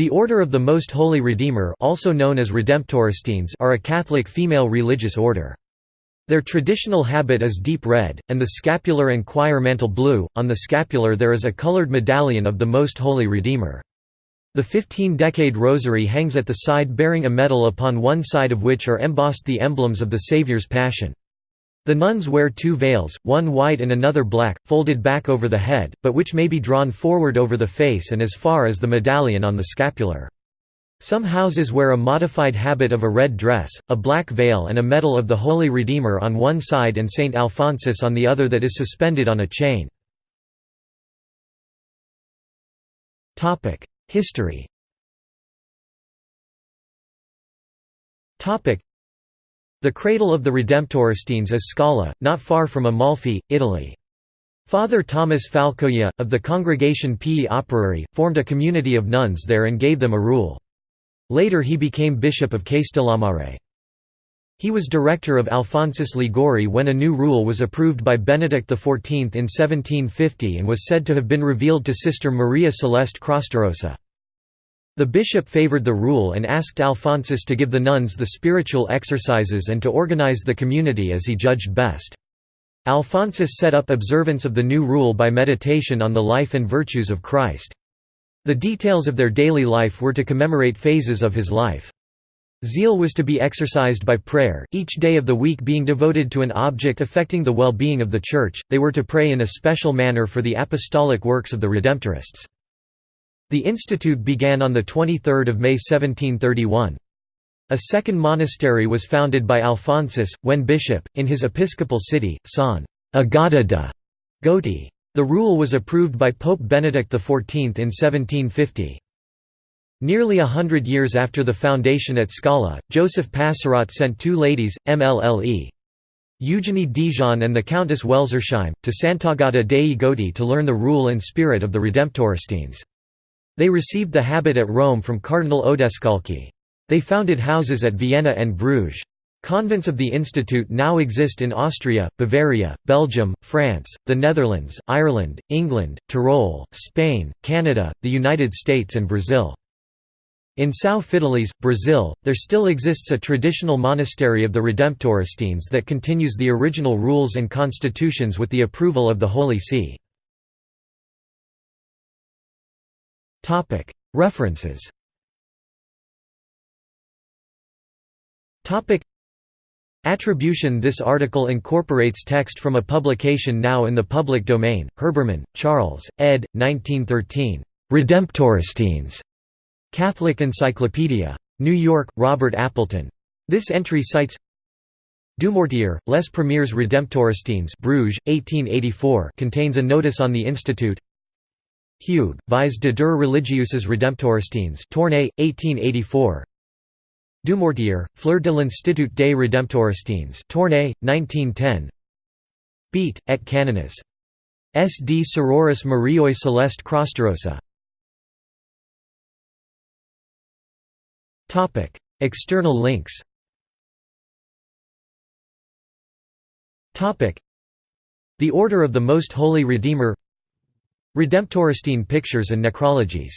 The Order of the Most Holy Redeemer also known as Redemptoristines are a Catholic female religious order. Their traditional habit is deep red, and the scapular and choir mantle blue. On the scapular there is a colored medallion of the Most Holy Redeemer. The 15-decade rosary hangs at the side bearing a medal upon one side of which are embossed the emblems of the Saviour's Passion. The nuns wear two veils, one white and another black, folded back over the head, but which may be drawn forward over the face and as far as the medallion on the scapular. Some houses wear a modified habit of a red dress, a black veil and a medal of the Holy Redeemer on one side and Saint Alphonsus on the other that is suspended on a chain. History the cradle of the Redemptoristines is Scala, not far from Amalfi, Italy. Father Thomas Falcoia, of the Congregation Pii Operari, formed a community of nuns there and gave them a rule. Later he became Bishop of Castellammare. He was director of Alphonsus Liguori when a new rule was approved by Benedict XIV in 1750 and was said to have been revealed to Sister Maria Celeste Crostarosa. The bishop favored the rule and asked Alphonsus to give the nuns the spiritual exercises and to organize the community as he judged best. Alphonsus set up observance of the new rule by meditation on the life and virtues of Christ. The details of their daily life were to commemorate phases of his life. Zeal was to be exercised by prayer, each day of the week being devoted to an object affecting the well-being of the Church. They were to pray in a special manner for the apostolic works of the Redemptorists. The institute began on 23 May 1731. A second monastery was founded by Alphonsus, when bishop, in his episcopal city, San Agata de Goti. The rule was approved by Pope Benedict XIV in 1750. Nearly a hundred years after the foundation at Scala, Joseph Passerat sent two ladies, MLLE. Eugenie Dijon and the Countess Welsersheim, to Sant'Agata dei Goti to learn the rule and spirit of the Redemptoristines. They received the habit at Rome from Cardinal Odescalchi. They founded houses at Vienna and Bruges. Convents of the institute now exist in Austria, Bavaria, Belgium, France, the Netherlands, Ireland, England, Tyrol, Spain, Canada, the United States and Brazil. In São Fidélis, Brazil, there still exists a traditional monastery of the Redemptoristines that continues the original rules and constitutions with the approval of the Holy See. References Attribution This article incorporates text from a publication now in the public domain, Herbermann, Charles, ed. 1913. Redemptoristines. Catholic Encyclopedia. New York, Robert Appleton. This entry cites Dumortier, Les Premiers Redemptoristines Bruges, 1884 contains a notice on the institute Hugues, Vis de deux religieuses redemptoristines Tournai, 1884 Dumortier, Fleur de l'Institut des Redemptoristines Tournai, 1910 Beat, et canones. S. D. Sororis Marioi Celeste Crostarosa External links The Order of the Most Holy Redeemer Redemptoristine pictures and necrologies